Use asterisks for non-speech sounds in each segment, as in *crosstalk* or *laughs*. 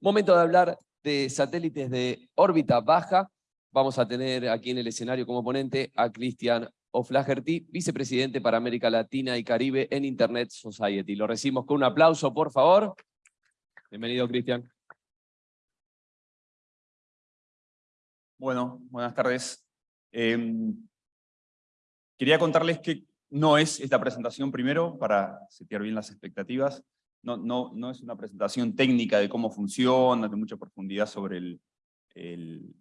momento de hablar de satélites de órbita baja. Vamos a tener aquí en el escenario como ponente a Cristian O'Flaherty, vicepresidente para América Latina y Caribe en Internet Society. Lo recibimos con un aplauso, por favor. Bienvenido, Cristian. Bueno, buenas tardes. Em, quería contarles que no es esta presentación primero, para setear bien las expectativas. No, es una presentación técnica de cómo funciona, de mucha profundidad sobre el,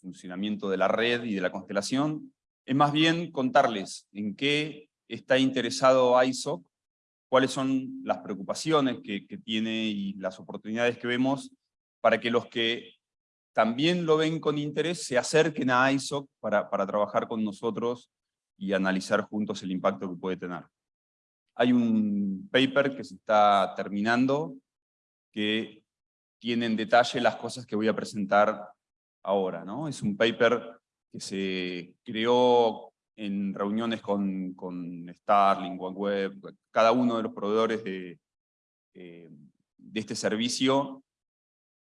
funcionamiento de la red y de la constelación. Es más bien contarles en qué está interesado ISOC, cuáles son las preocupaciones que, tiene y las oportunidades que vemos para que los que también lo ven con interés se acerquen a ISOC para trabajar con nosotros y analizar juntos el impacto que puede tener. Hay un paper que se está terminando que tiene en detalle las cosas que voy a presentar ahora. Es un paper que se creó en reuniones con, con Starlink, OneWeb, cada uno de los proveedores de, eh, este servicio,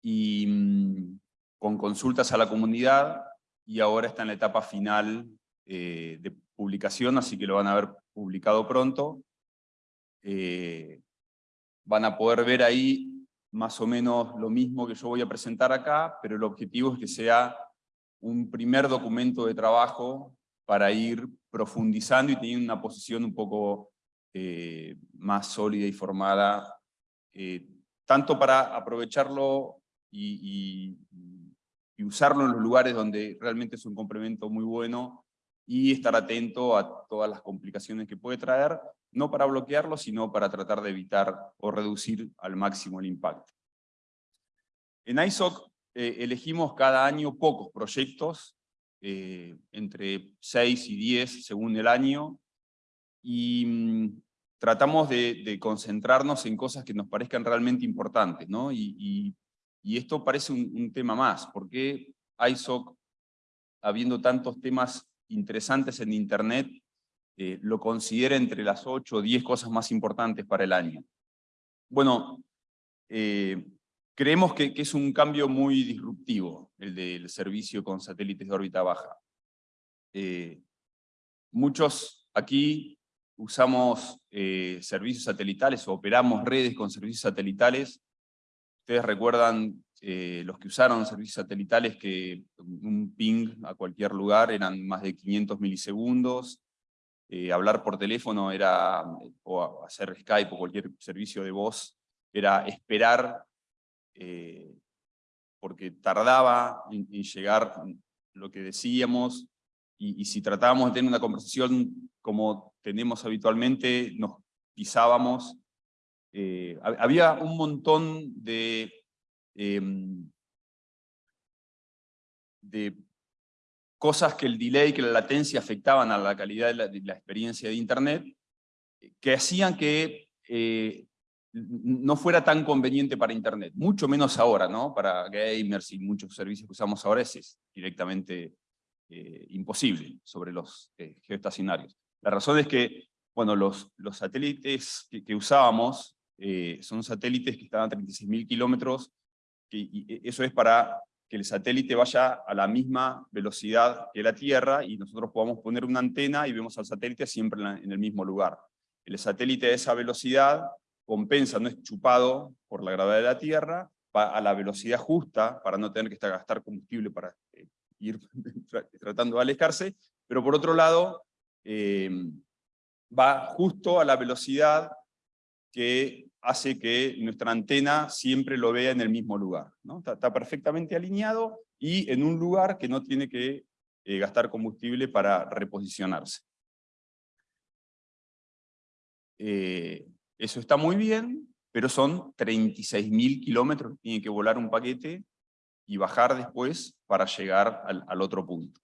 y mm, con consultas a la comunidad, y ahora está en la etapa final eh, de publicación, así que lo van a ver publicado pronto. Eh, van a poder ver ahí más o menos lo mismo que yo voy a presentar acá, pero el objetivo es que sea un primer documento de trabajo para ir profundizando y teniendo una posición un poco eh, más sólida y formada, eh, tanto para aprovecharlo y, y, usarlo en los lugares donde realmente es un complemento muy bueno, y estar atento a todas las complicaciones que puede traer, no para bloquearlo, sino para tratar de evitar o reducir al máximo el impacto. En ISOC eh, elegimos cada año pocos proyectos, eh, entre 6 y 10 según el año, y mm, tratamos de, concentrarnos en cosas que nos parezcan realmente importantes, ¿no? Y, esto parece un, un, tema más, porque ISOC, habiendo tantos temas interesantes en Internet, eh, lo considera entre las 8 o 10 cosas más importantes para el año. Bueno, eh, creemos que, es un cambio muy disruptivo el del servicio con satélites de órbita baja. Eh, muchos aquí usamos servicios satelitales o operamos redes con servicios satelitales. Ustedes recuerdan los que usaron servicios satelitales que un ping a cualquier lugar eran más de 500 milisegundos, eh, hablar por teléfono era, o hacer Skype o cualquier servicio de voz, era esperar, eh, porque tardaba en, llegar lo que decíamos, y, si tratábamos de tener una conversación como tenemos habitualmente, nos pisábamos. había un montón de Em, de cosas que el delay, que la latencia afectaban a la calidad de la, experiencia de Internet, eh, que hacían que eh, no fuera tan conveniente para Internet, mucho menos ahora, ¿no? Para gamers y muchos servicios que usamos ahora es, directamente eh, imposible sobre los geoestacionarios. La razón es que, bueno, los, los satélites que, que usábamos son satélites que están a 36.000 kilómetros y e, eso es para que el satélite vaya a la misma velocidad que la Tierra y nosotros podamos poner una antena y vemos al satélite siempre en el mismo lugar. El satélite a esa velocidad compensa, no es chupado por la gravedad de la Tierra, va a la velocidad justa para no tener que gastar combustible para eh, ir *laughs* tratando de alejarse, pero por otro lado eh, va justo a la velocidad que hace que nuestra antena siempre lo vea en el mismo lugar. Está, perfectamente alineado y en un lugar que no tiene que eh, gastar combustible para reposicionarse. Eh, eso está muy bien, pero son 36.000 kilómetros tiene que volar un paquete y bajar después para llegar al, al otro punto.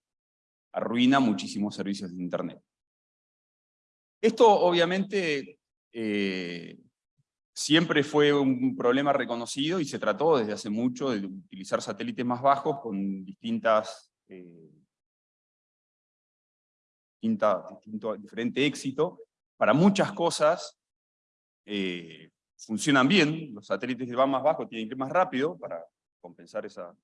Arruina muchísimos servicios de Internet. Esto obviamente eh, siempre fue un problema reconocido y se trató desde hace mucho de utilizar satélites más bajos con distintas, eh, diferente éxito. Para muchas cosas, eh, funcionan bien, los satélites que van más bajo tienen que ir más rápido para compensar esa,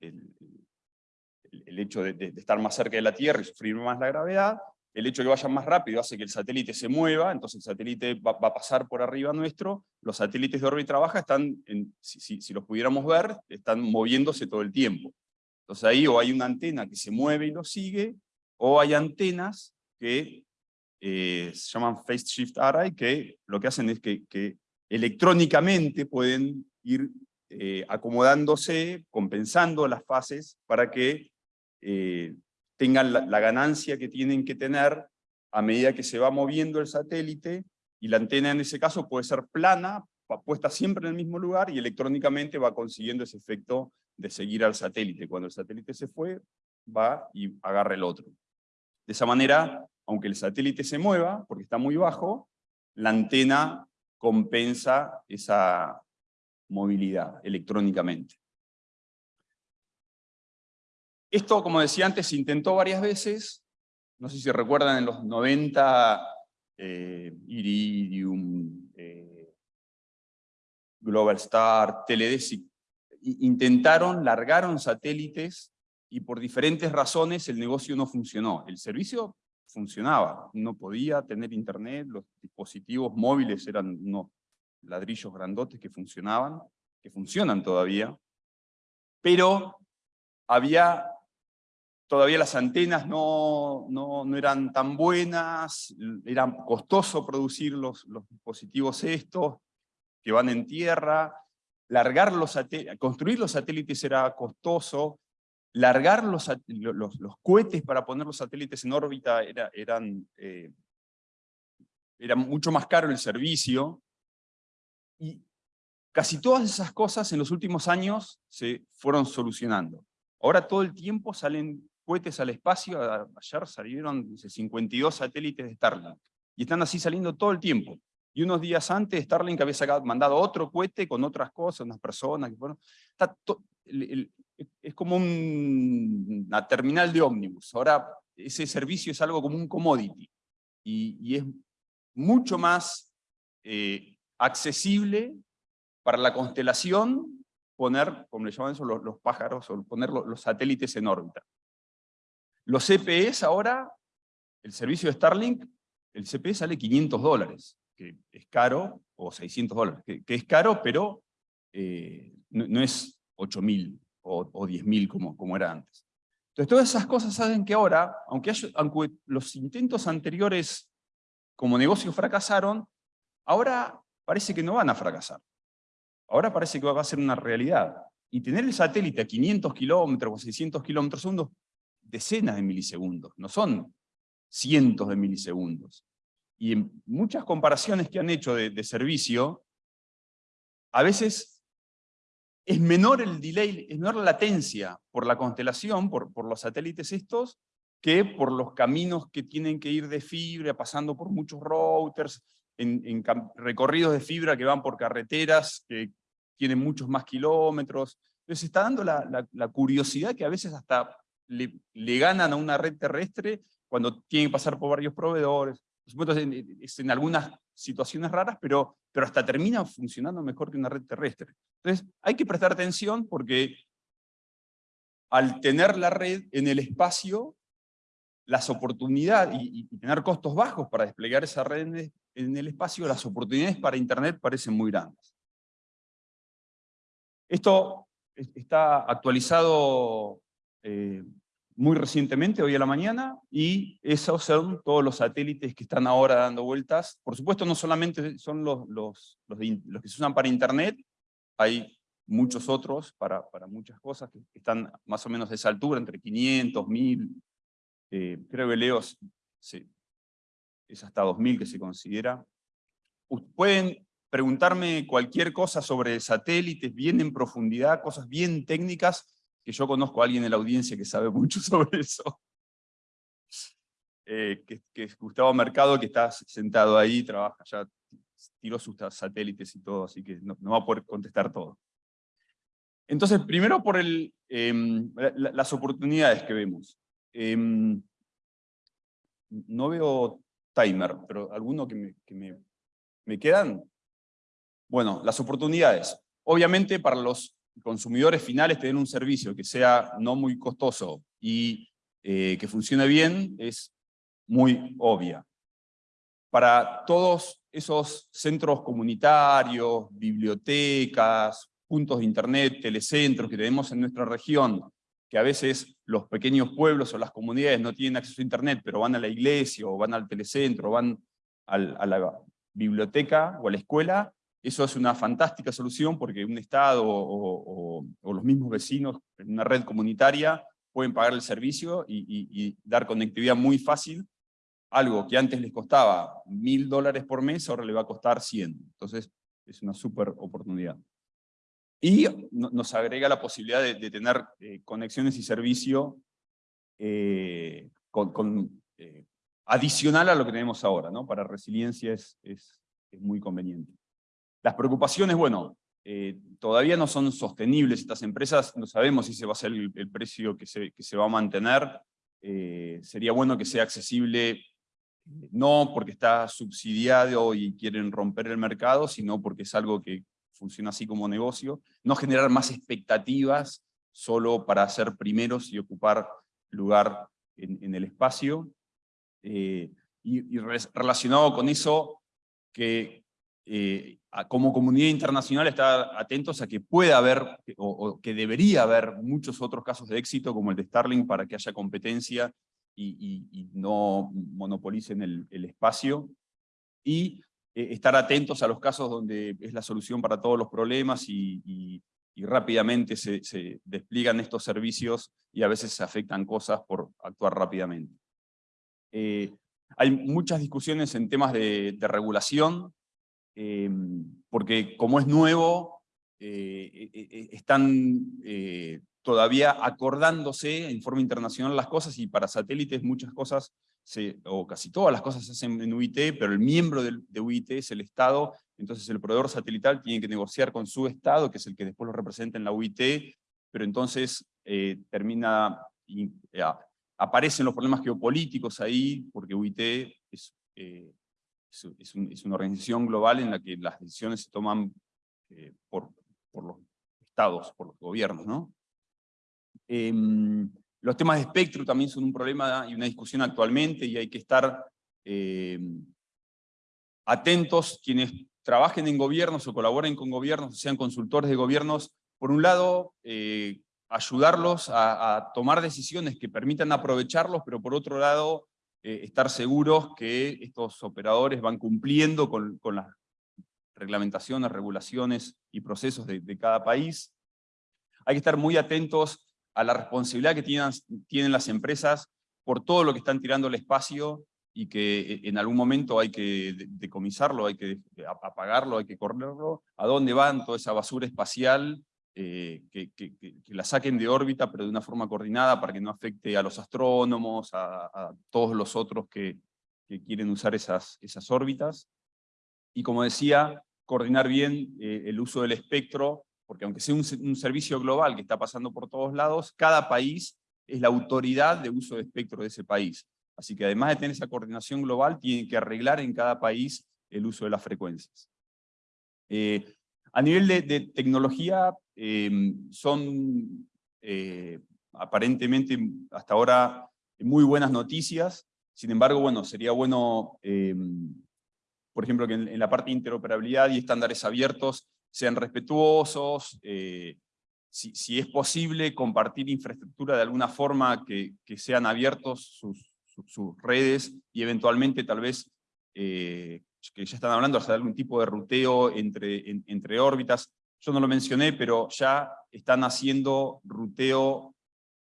el, hecho de, estar más cerca de la Tierra y sufrir más la gravedad, el hecho de que vayan más rápido hace que el satélite se mueva, entonces el satélite va, a pasar por arriba nuestro, los satélites de órbita baja están, en, si, los pudiéramos ver, están moviéndose todo el tiempo. Entonces ahí o hay una antena que se mueve y lo sigue, o hay antenas que eh, se llaman Phase Shift Array, que lo que hacen es que, que electrónicamente pueden ir eh, acomodándose, compensando las fases para que eh, tengan la, la, ganancia que tienen que tener a medida que se va moviendo el satélite, y la antena en ese caso puede ser plana, puesta siempre en el mismo lugar, y electrónicamente va consiguiendo ese efecto de seguir al satélite. Cuando el satélite se fue, va y agarra el otro. De esa manera, aunque el satélite se mueva, porque está muy bajo, la antena compensa esa movilidad electrónicamente. Esto, como decía antes, se intentó varias veces. No sé si recuerdan en los 90, eh, Iridium, eh, Global Star, Teledesic, intentaron, largaron satélites y por diferentes razones el negocio no funcionó. El servicio funcionaba, no podía tener internet, los dispositivos móviles eran unos ladrillos grandotes que funcionaban, que funcionan todavía, pero había todavía las antenas no, no, no, eran tan buenas, era costoso producir los, los dispositivos estos que van en tierra, largar los construir los satélites era costoso, largar los, los, cohetes para poner los satélites en órbita era, eran, eh, era mucho más caro el servicio, y casi todas esas cosas en los últimos años se fueron solucionando. Ahora todo el tiempo salen cohetes al espacio, ayer salieron 52 satélites de Starlink, y están así saliendo todo el tiempo. Y unos días antes Starlink había sacado, mandado otro cohete con otras cosas, unas personas, es como un, una terminal de ómnibus. Ahora ese servicio es algo como un commodity, y, y es mucho más eh, accesible para la constelación poner, como le llaman eso, los, los pájaros, o poner los, los satélites en órbita. Los CPEs ahora, el servicio de Starlink, el CPE sale 500 dólares, que es caro, o 600 dólares, que, es caro, pero eh, no, no, es 8.000 o, o 10.000 como, como era antes. Entonces todas esas cosas saben que ahora, aunque los intentos anteriores como negocio fracasaron, ahora parece que no van a fracasar. Ahora parece que va a ser una realidad. Y tener el satélite a 500 kilómetros o 600 kilómetros son decenas de milisegundos, no son cientos de milisegundos. Y en muchas comparaciones que han hecho de, servicio, a veces es menor el delay, es menor la latencia por la constelación, por, por los satélites estos, que por los caminos que tienen que ir de fibra, pasando por muchos routers, en, recorridos de fibra que van por carreteras que tienen muchos más kilómetros. Entonces está dando la, la curiosidad que a veces hasta le, ganan a una red terrestre cuando tienen que pasar por varios proveedores. Por supuesto, es en, en algunas situaciones raras, pero, hasta termina funcionando mejor que una red terrestre. Entonces, hay que prestar atención porque al tener la red en el espacio, las oportunidades, y, tener costos bajos para desplegar esa red en el, en el espacio, las oportunidades para Internet parecen muy grandes. Esto está actualizado eh, muy recientemente, hoy a la mañana, y esos son todos los satélites que están ahora dando vueltas. Por supuesto, no solamente son los, los, los, los que se usan para Internet, hay muchos otros para, para muchas cosas que están más o menos de esa altura, entre 500, 1000, eh, creo que sí, es hasta 2000 que se considera. Pueden preguntarme cualquier cosa sobre satélites, bien en profundidad, cosas bien técnicas, que yo conozco a alguien en la audiencia que sabe *laughs* mucho sobre eso. Eh, que, es Gustavo Mercado, que está sentado ahí, trabaja, ya tiró sus satélites y todo, así que no, va a poder contestar todo. Entonces, primero por el, la, las oportunidades que vemos. Eh, no veo timer, pero alguno que que me, me quedan. Bueno, las oportunidades. Obviamente para los consumidores finales tener un servicio que sea no muy costoso y eh, que funcione bien es muy obvia. Para todos esos centros comunitarios, bibliotecas, puntos de internet, telecentros que tenemos en nuestra región, que a veces los pequeños pueblos o las comunidades no tienen acceso a internet, pero van a la iglesia o van al telecentro, o van a la biblioteca o a la escuela, eso es una fantástica solución porque un Estado o, los mismos vecinos en una red comunitaria pueden pagar el servicio y, dar conectividad muy fácil. Algo que antes les costaba mil dólares por mes, ahora le va a costar 100. Entonces es una súper oportunidad. Y nos agrega la posibilidad de, tener eh, conexiones y servicio eh, con, eh, adicional a lo que tenemos ahora. ¿no? Para resiliencia es, es muy conveniente. Las preocupaciones, bueno, eh, todavía no son sostenibles estas empresas, no sabemos si ese va a ser el, precio que se, va a mantener, eh, sería bueno que sea accesible, no porque está subsidiado y quieren romper el mercado, sino porque es algo que funciona así como negocio, no generar más expectativas solo para ser primeros y ocupar lugar en, el espacio, eh, y, y relacionado con eso, que eh, como comunidad internacional estar atentos a que pueda haber, o, que debería haber muchos otros casos de éxito como el de Starlink para que haya competencia y, no monopolicen el, espacio. Y eh, estar atentos a los casos donde es la solución para todos los problemas y, rápidamente se, despliegan estos servicios y a veces se afectan cosas por actuar rápidamente. Eh, hay muchas discusiones en temas de regulación, Em, porque como es nuevo, eh, e, e, e, están eh, todavía acordándose en forma internacional las cosas y para satélites muchas cosas, o casi todas las cosas se hacen en UIT, pero el miembro de, UIT es el Estado, entonces el proveedor satelital tiene que negociar con su Estado, que es el que después lo representa en la UIT, pero entonces eh, termina, aparecen los problemas geopolíticos ahí, porque UIT es es, una organización global en la que las decisiones se toman eh, por, por, los estados, por los gobiernos. ¿no? Em, los temas de espectro también son un problema y una discusión actualmente y hay que estar em, atentos quienes trabajen en gobiernos o colaboren con gobiernos, sean consultores de gobiernos, por un lado, eh, ayudarlos a, tomar decisiones que permitan aprovecharlos, pero por otro lado, eh, estar seguros que estos operadores van cumpliendo con, las reglamentaciones, regulaciones y procesos de, cada país. Hay que estar muy atentos a la responsabilidad que tienen, tienen las empresas por todo lo que están tirando al espacio y que eh, en algún momento hay que decomisarlo, hay que apagarlo, hay que correrlo, a dónde van toda esa basura espacial eh, que, la saquen de órbita, pero de una forma coordinada para que no afecte a los astrónomos, a, todos los otros que, quieren usar esas, esas órbitas. Y como decía, coordinar bien eh, el uso del espectro, porque aunque sea un, servicio global que está pasando por todos lados, cada país es la autoridad de uso de espectro de ese país. Así que además de tener esa coordinación global, tienen que arreglar en cada país el uso de las frecuencias. Eh, a nivel de, tecnología, em, son eh, aparentemente hasta ahora muy buenas noticias, sin embargo, bueno, sería bueno, em, por ejemplo, que en, la parte de interoperabilidad y estándares abiertos sean respetuosos, eh, si, es posible compartir infraestructura de alguna forma que, sean abiertos sus, redes y eventualmente tal vez eh, que ya están hablando de algún tipo de ruteo entre, entre órbitas. Yo no lo mencioné, pero ya están haciendo ruteo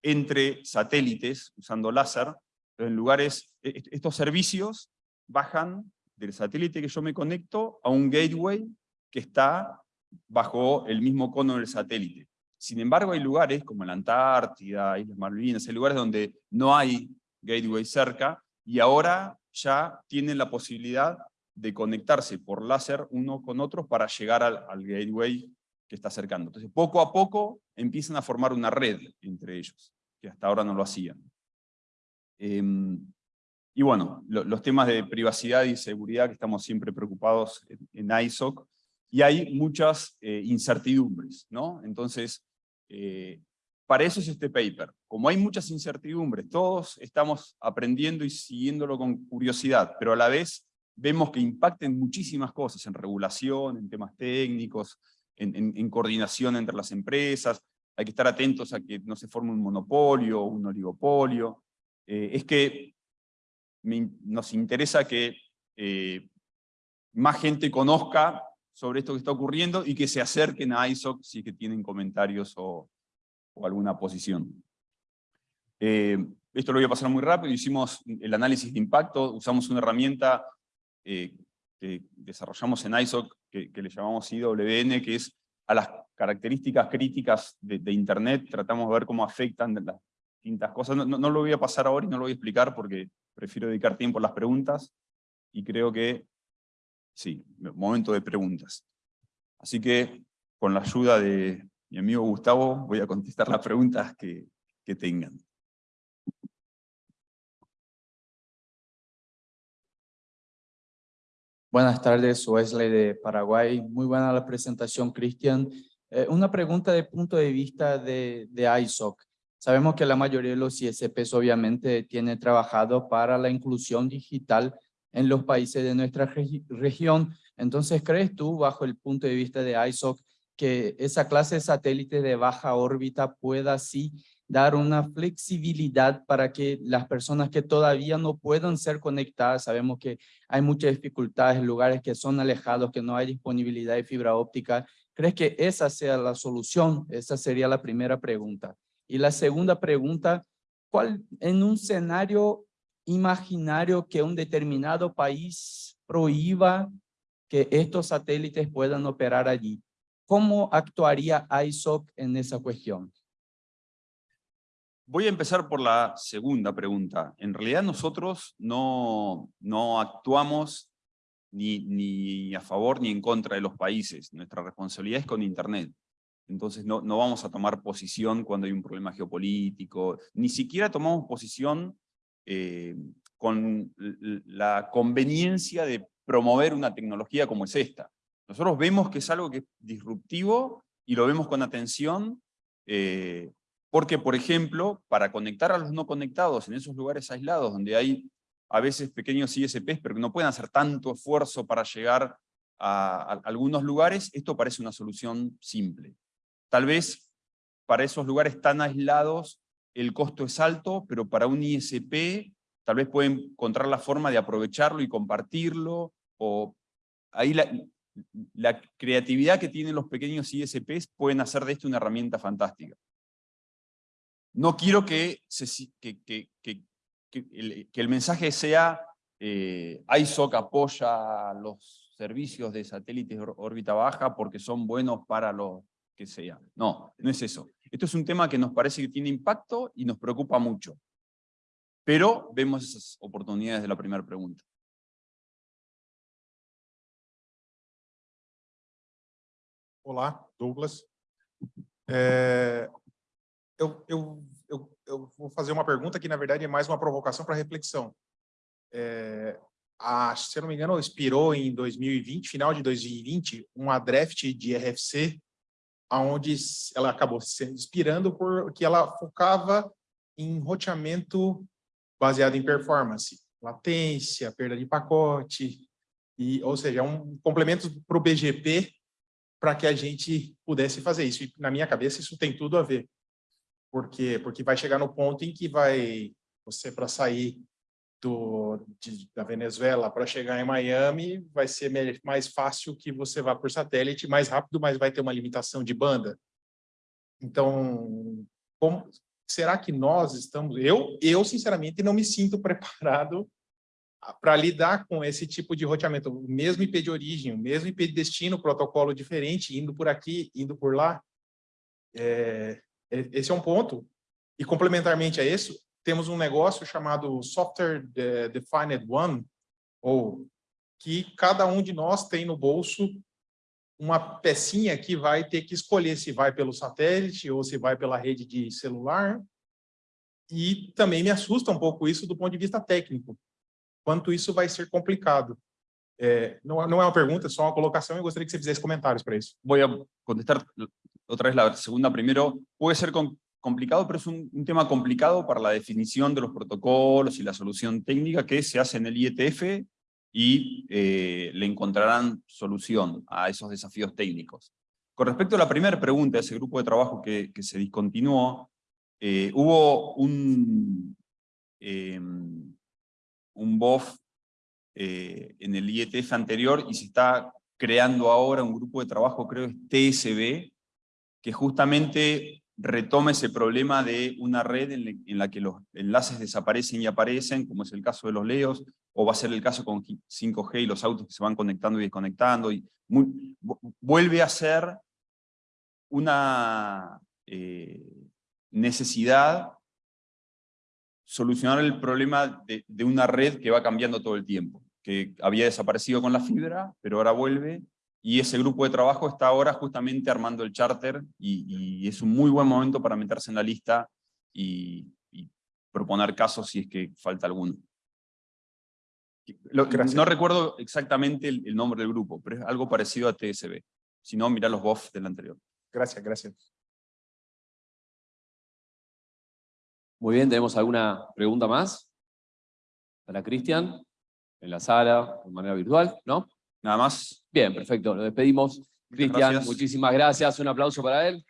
entre satélites usando láser, en lugares, e, estos servicios bajan del satélite que yo me conecto a un gateway que está bajo el mismo cono del satélite. Sin embargo, hay lugares como la Antártida, Islas Malvinas, hay lugares donde no hay gateway cerca, y ahora ya tienen la posibilidad de conectarse por láser uno con otros para llegar al, gateway que está acercando. Entonces, poco a poco empiezan a formar una red entre ellos, que hasta ahora no lo hacían. Em, y bueno, los temas de privacidad y seguridad que estamos siempre preocupados en, ISOC, y hay muchas eh, incertidumbres, ¿no? Entonces, eh, para eso es este paper. Como hay muchas incertidumbres, todos estamos aprendiendo y siguiéndolo con curiosidad, pero a la vez vemos que impacten muchísimas cosas, en regulación, en temas técnicos, en, coordinación entre las empresas, hay que estar atentos a que no se forme un monopolio o un oligopolio. Eh, es que nos interesa que eh, más gente conozca sobre esto que está ocurriendo y que se acerquen a ISOC si es que tienen comentarios o, alguna posición. Eh, esto lo voy a pasar muy rápido, hicimos el análisis de impacto, usamos una herramienta que desarrollamos en ISOC que, le llamamos IWN, que es a las características críticas de, Internet, tratamos de ver cómo afectan las distintas cosas. No, lo voy a pasar ahora y no lo voy a explicar porque prefiero dedicar tiempo a las preguntas, y creo que, sí, momento de preguntas. Así que, con la ayuda de mi amigo Gustavo, voy a contestar las preguntas que tengan. Buenas tardes, Wesley de Paraguay. Muy buena la presentación, Cristian. Eh, una pregunta de punto de vista de, de ISOC. Sabemos que la mayoría de los ISPs obviamente tiene trabajado para la inclusión digital en los países de nuestra región. Entonces, ¿crees tú, bajo el punto de vista de ISOC, que esa clase de satélites de baja órbita pueda así dar una flexibilidad para que las personas que todavía no puedan ser conectadas, sabemos que hay muchas dificultades en lugares que son alejados, que no hay disponibilidad de fibra óptica. ¿Crees que esa sea la solución? Esa sería la primera pregunta. Y la segunda pregunta, ¿cuál en un escenario imaginario que un determinado país prohíba que estos satélites puedan operar allí? ¿Cómo actuaría ISOC en esa cuestión? Voy a empezar por la segunda pregunta. En realidad nosotros no, no actuamos ni, ni a favor ni en contra de los países. Nuestra responsabilidad es con Internet. Entonces no, no vamos a tomar posición cuando hay un problema geopolítico. Ni siquiera tomamos posición eh, con la conveniencia de promover una tecnología como es esta. Nosotros vemos que es algo que es disruptivo y lo vemos con atención eh, porque, por ejemplo, para conectar a los no conectados en esos lugares aislados donde hay a veces pequeños ISPs, pero que no pueden hacer tanto esfuerzo para llegar a, algunos lugares, esto parece una solución simple. Tal vez para esos lugares tan aislados el costo es alto, pero para un ISP tal vez pueden encontrar la forma de aprovecharlo y compartirlo, o ahí la, la creatividad que tienen los pequeños ISPs pueden hacer de esto una herramienta fantástica. No quiero que, el, mensaje sea eh, ISOC apoya los servicios de satélites órbita baja porque son buenos para lo que sea. No, no es eso. Esto es un tema que nos parece que tiene impacto y nos preocupa mucho. Pero vemos esas oportunidades de la primera pregunta. Olá, Douglas. É, eu, eu, eu, eu, vou fazer uma pergunta que, na verdade, é mais uma provocação para reflexão. É, a, se eu não me engano, expirou em 2020, final de 2020, uma draft de RFC, onde ela acabou se inspirando porque ela focava em roteamento baseado em performance, latência, perda de pacote, e, ou seja, um complemento para o BGP para que a gente pudesse fazer isso. E, na minha cabeça, isso tem tudo a ver. Por quê? Porque vai chegar no ponto em que vai, você para sair do, de, da Venezuela para chegar em Miami, vai ser mais fácil que você vá por satélite, mais rápido, mas vai ter uma limitação de banda. Então, como, será que nós estamos... Eu, eu, sinceramente, não me sinto *laughs* preparado para lidar com esse tipo de roteamento. O mesmo IP de origem, o mesmo IP de destino, protocolo diferente, indo por aqui, indo por lá. É, esse é um ponto. E complementarmente a isso, temos um negócio chamado Software Defined One, ou que cada um de nós tem no bolso uma pecinha que vai ter que escolher se vai pelo satélite ou se vai pela rede de celular. E também me assusta um pouco isso do ponto de vista técnico, quanto isso vai ser complicado. É, não, é- não é uma pergunta, é só uma colocação eu gostaria que você fizesse comentários para isso. Voy contestar otra vez la segunda primero. Puede ser com- complicado, pero es un, un tema complicado para la definición de los protocolos y la solución técnica que se hace en el IETF y eh, le encontrarán solución a esos desafíos técnicos. Con respecto a la primera pregunta, ese grupo de trabajo que, que se discontinuó, eh, hubo un, eh, un BOF eh, en el IETF anterior y se está creando ahora un grupo de trabajo, creo es TSB, que justamente retoma ese problema de una red en, la que los enlaces desaparecen y aparecen, como es el caso de los LEOs, o va a ser el caso con 5G y los autos que se van conectando y desconectando, y vuelve a ser una eh, necesidad solucionar el problema de una red que va cambiando todo el tiempo, que había desaparecido con la fibra, pero ahora vuelve, y ese grupo de trabajo está ahora justamente armando el charter, y, y es un muy buen momento para meterse en la lista y, y proponer casos si es que falta alguno. Lo- no recuerdo exactamente el, el nombre del grupo, pero es algo parecido a TSB. Si no, mira los BOF del anterior. Gracias, gracias. Muy bien, ¿tenemos alguna pregunta más? Para Cristian, en la sala, de manera virtual, ¿no? Nada más. Bien, perfecto, lo despedimos. Cristian, muchísimas gracias, un aplauso para él.